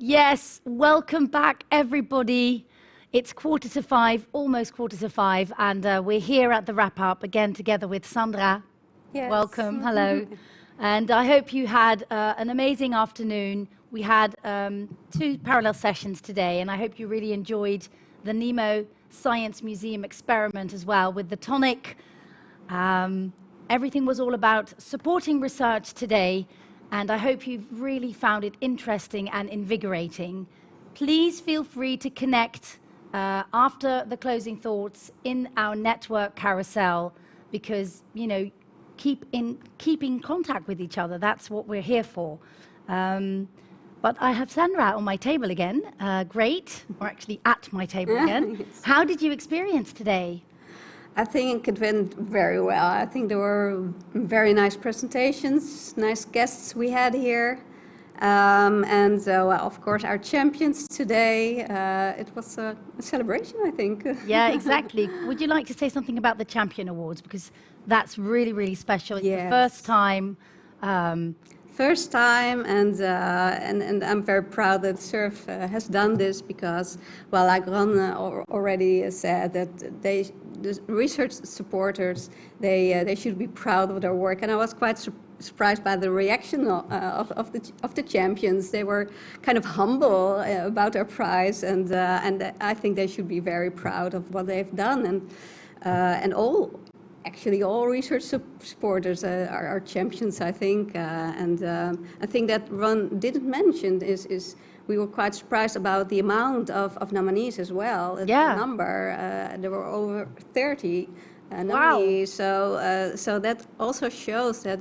Yes, welcome back, everybody. It's quarter to five, almost quarter to five, and uh, we're here at the wrap up again together with Sandra. Yes. Welcome, hello. and I hope you had uh, an amazing afternoon. We had um, two parallel sessions today, and I hope you really enjoyed the Nemo Science Museum experiment as well with the tonic. Um, everything was all about supporting research today and I hope you've really found it interesting and invigorating. Please feel free to connect uh, after the closing thoughts in our network carousel because, you know, keep in, keep in contact with each other. That's what we're here for. Um, but I have Sandra on my table again. Uh, great, or actually at my table again. yes. How did you experience today? I think it went very well. I think there were very nice presentations, nice guests we had here. Um, and uh, well, of course, our champions today. Uh, it was a, a, celebration, I think. Yeah, exactly. Would you like to say something about the Champion Awards? Because that's really, really special. It's yes. the first time um, first time, and uh, and and I'm very proud that SURF uh, has done this because, well, like Ron uh, already said, that they the research supporters they uh, they should be proud of their work, and I was quite su surprised by the reaction of, uh, of, the of the champions. They were kind of humble uh, about their prize, and and I think they should be very proud of what they've done, and and all actually all research supporters uh, are, are, champions, I think. Uh, and uh, I think that Ron didn't mention is, is we were quite surprised about the amount of, of nominees as well. Yeah. The number, uh, there were over 30 uh, nominees. Wow. So, uh, so that also shows that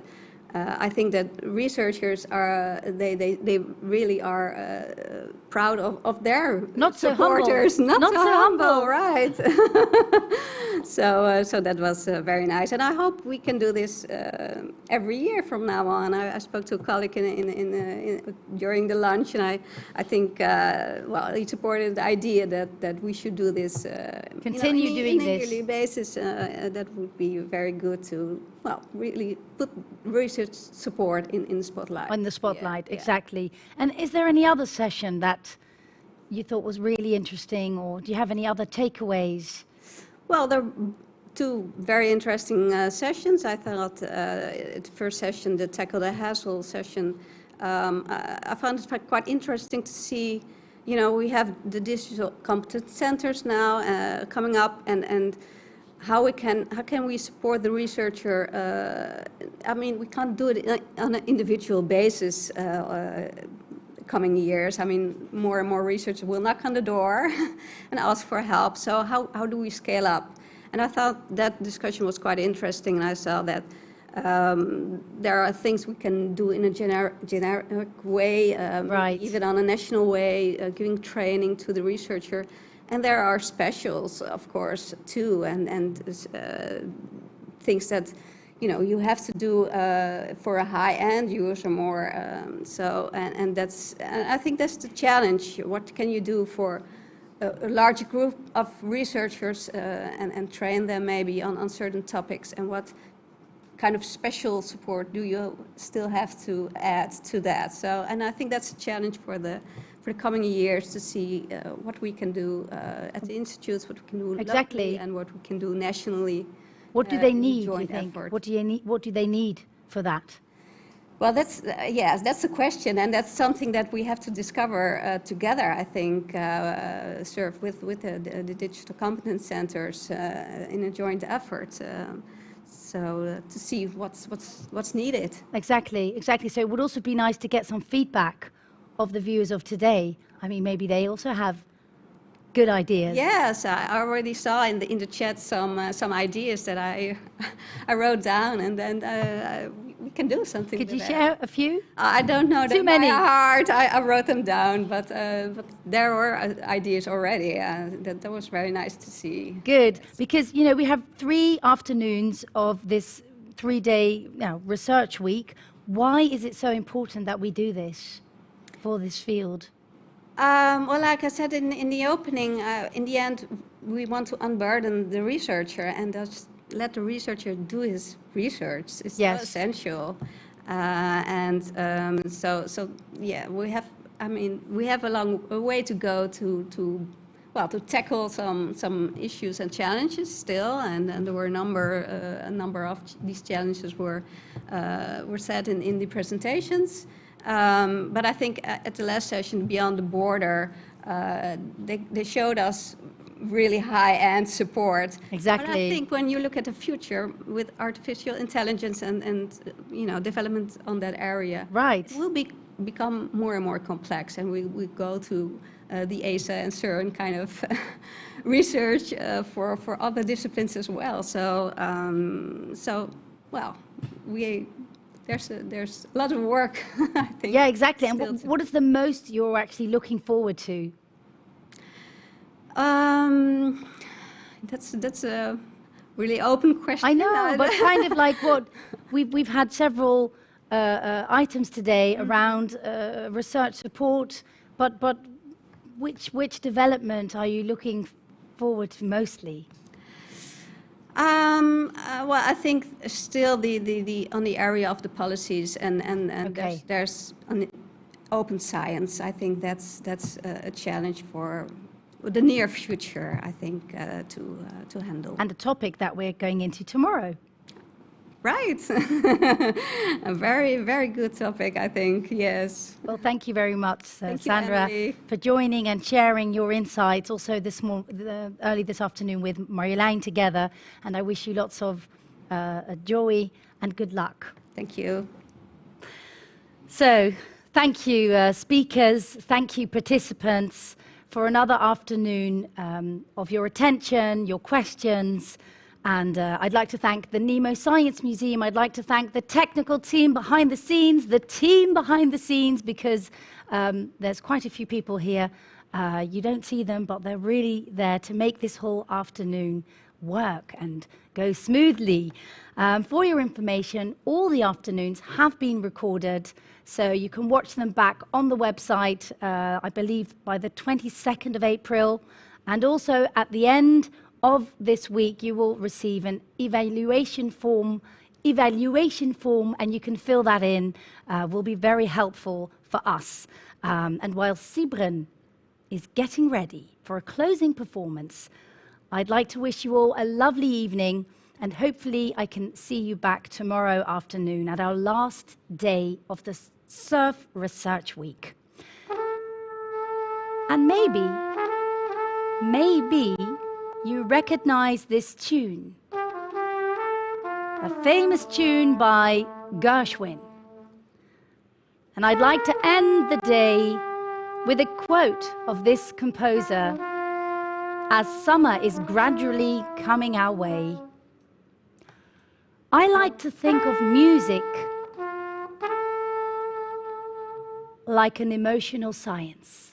uh, I think that researchers are they they, they really are uh, proud of, of their not supporters. So not, not, so, so humble, humble. right? so uh, so that was uh, very nice, and I hope we can do this uh, every year from now on. I, I spoke to a colleague in, in, in, uh, in during the lunch, and I I think well he supported the idea that that we should do this continue you know, doing in this on a yearly basis. that would be very good to well really put research support in, in the spotlight. In the spotlight, yeah, exactly. Yeah. And is there any other session that you thought was really interesting, or do you have any other takeaways? Well, there are two very interesting uh, sessions. I thought uh, the first session, the Tackle the Hassle session, um, I, I found it quite interesting to see you know, we have the digital competence centers now uh, coming up and, and how we can how can we support the researcher? Uh, I mean, we can't do it on an individual basis. Uh, uh, coming years, I mean, more and more researchers will knock on the door and ask for help. So how how do we scale up? And I thought that discussion was quite interesting, and I saw that. Um, there are things we can do in a gener generic way, um, right. even on a national way, uh, giving training to the researcher. And there are specials, of course, too, and, and uh, things that you know you have to do uh, for a high-end user more. Um, so, and, and that's, and I think that's the challenge. What can you do for a, a large group of researchers uh, and, and train them maybe on, on certain topics, and what kind of special support do you still have to add to that? So, and I think that's a challenge for the for the coming years to see uh, what we can do uh, at the institutes, what we can do exactly. locally, and what we can do nationally. What do uh, they need, do you think? Effort. What do, you need, what do they need for that? Well, that's, uh, yes, that's the question, and that's something that we have to discover uh, together, I think, uh, SURF with, with the, the, digital competence centers uh, in a joint effort. Um, so uh, to see what's, what's, what's needed. Exactly, exactly. So it would also be nice to get some feedback of the viewers of today? I mean, maybe they also have good ideas. Yes, I already saw in the in the chat some uh, some ideas that I I wrote down, and then uh, we can do something. Could you that. share a few? I don't know Too many. heart. I, I, wrote them down, but uh, but there were uh, ideas already. Uh, that that was very nice to see. Good, because you know we have three afternoons of this three-day you know, research week. Why is it so important that we do this? For this field? Um, well, like I said in, in the opening, uh, in the end, we want to unburden the researcher and just let the researcher do his research. It's yes. so essential. Uh, and um, so, so, yeah, we have I mean, we have a long a way to go to, to well, to tackle some, some issues and challenges still, and, and there were a number, uh, a number of these challenges were, uh, were set in, in the presentations. Um, but I think at the last session, Beyond the Border, uh, they, they showed us really high-end support. But I think when you look at the future with artificial intelligence and, and uh, you know, development on that area, Right. it will be, become more and more complex, and we, we go to uh, the ASA and CERN kind of research uh, for, for other disciplines as well. So, um, so well, we, there's a, there's a lot of work, I think. Yeah, exactly. And what, what is the most you're actually looking forward to? Um, that's, that's a really open question. I know, but kind of like what we've we've had several uh, uh, items today Mm-hmm. around uh, research support, but but which which development are you looking forward to mostly? Uh, well, I think still the, the, the, on the area of the policies and, and, and Okay. there's, there's an open science. I think that's, that's a, a challenge for the near future, I think, uh, to, uh, to handle. And a topic that we're going into tomorrow. Right. a very, very good topic, I think, yes. Well, thank you very much, uh, you, Sandra, for joining and sharing your insights also this mor- the, early this afternoon with Marjolein together. And I wish you lots of uh, joy and good luck. Thank you. So, thank you, uh, speakers. Thank you, participants, for another afternoon um, of your attention, your questions. And uh, I'd like to thank the Nemo Science Museum. I'd like to thank the technical team behind the scenes, the team behind the scenes, because um, there's quite a few people here. Uh, you don't see them, but they're really there to make this whole afternoon work and go smoothly. Um, for your information, all the afternoons have been recorded, so you can watch them back on the website, uh, I believe by the 22nd of April. And also at the end of this week, you will receive an evaluation form. Evaluation form, and you can fill that in, uh, will be very helpful for us. Um, and while Sibren is getting ready for a closing performance, I'd like to wish you all a lovely evening, and hopefully, I can see you back tomorrow afternoon at our last day of the Surf Research Week. And maybe, maybe you recognize this tune. A famous tune by Gershwin. And I'd like to end the day with a quote of this composer as summer is gradually coming our way. I like to think of music like an emotional science.